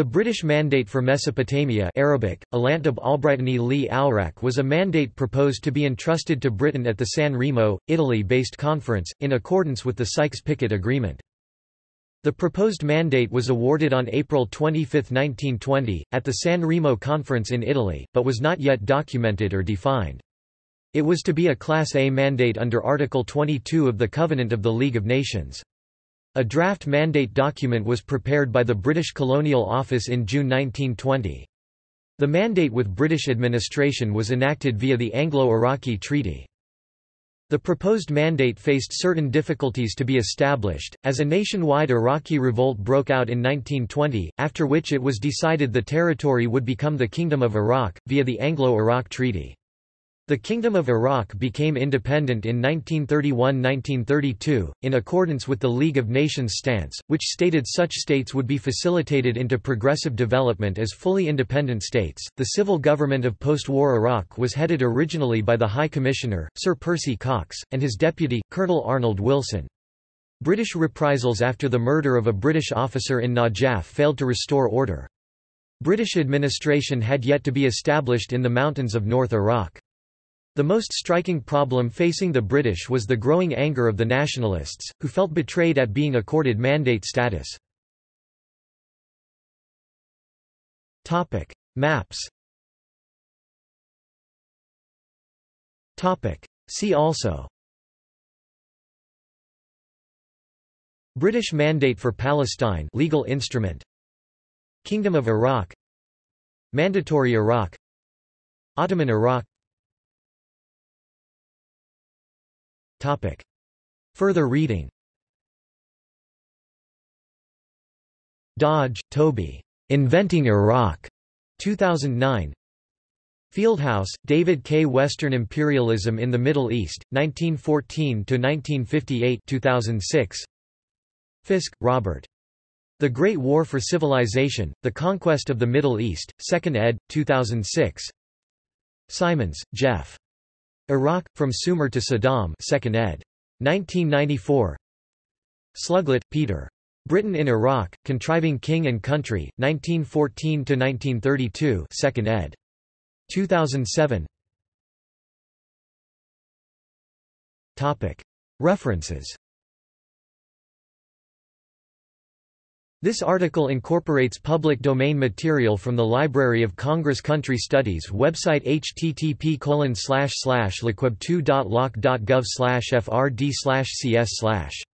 The British Mandate for Mesopotamia Arabic, Alantab Albrightani li was a mandate proposed to be entrusted to Britain at the San Remo, Italy-based conference, in accordance with the Sykes-Picot Agreement. The proposed mandate was awarded on April 25, 1920, at the San Remo Conference in Italy, but was not yet documented or defined. It was to be a Class A mandate under Article 22 of the Covenant of the League of Nations. A draft mandate document was prepared by the British Colonial Office in June 1920. The mandate with British administration was enacted via the Anglo-Iraqi Treaty. The proposed mandate faced certain difficulties to be established, as a nationwide Iraqi revolt broke out in 1920, after which it was decided the territory would become the Kingdom of Iraq, via the Anglo-Iraq Treaty. The Kingdom of Iraq became independent in 1931–1932, in accordance with the League of Nations stance, which stated such states would be facilitated into progressive development as fully independent states. The civil government of post-war Iraq was headed originally by the High Commissioner, Sir Percy Cox, and his deputy, Colonel Arnold Wilson. British reprisals after the murder of a British officer in Najaf failed to restore order. British administration had yet to be established in the mountains of North Iraq. The most striking problem facing the British was the growing anger of the nationalists, who felt betrayed at being accorded mandate status. Maps See also British Mandate for Palestine legal instrument. Kingdom of Iraq. Mandatory Iraq. Ottoman Iraq Topic. Further reading Dodge, Toby. Inventing Iraq. 2009. Fieldhouse, David K. Western Imperialism in the Middle East, 1914–1958 2006. Fisk, Robert. The Great War for Civilization, The Conquest of the Middle East, 2nd ed., 2006. Simons, Geoff. Iraq, From Sumer to Saddam 2nd ed. 1994 Sluglett, Peter. Britain in Iraq, Contriving King and Country, 1914–1932 2nd ed. 2007 References This article incorporates public domain material from the Library of Congress Country Studies website http lcweb2.loc.gov frd cs